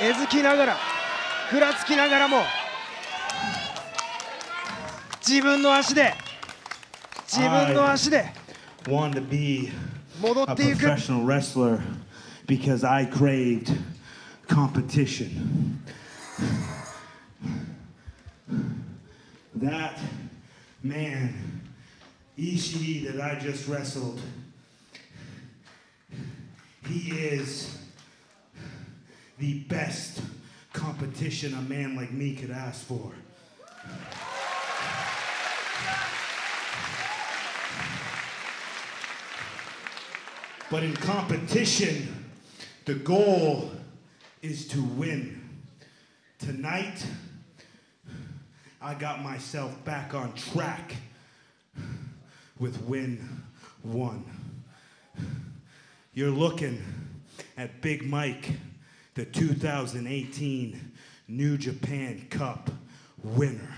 えずきながらふらつきながらも自分の足で自分の足で戻っていく because I craved competition. That man, Ishii, that I just wrestled, he is the best competition a man like me could ask for. But in competition, the goal is to win. Tonight, I got myself back on track with win one. You're looking at Big Mike, the 2018 New Japan Cup winner.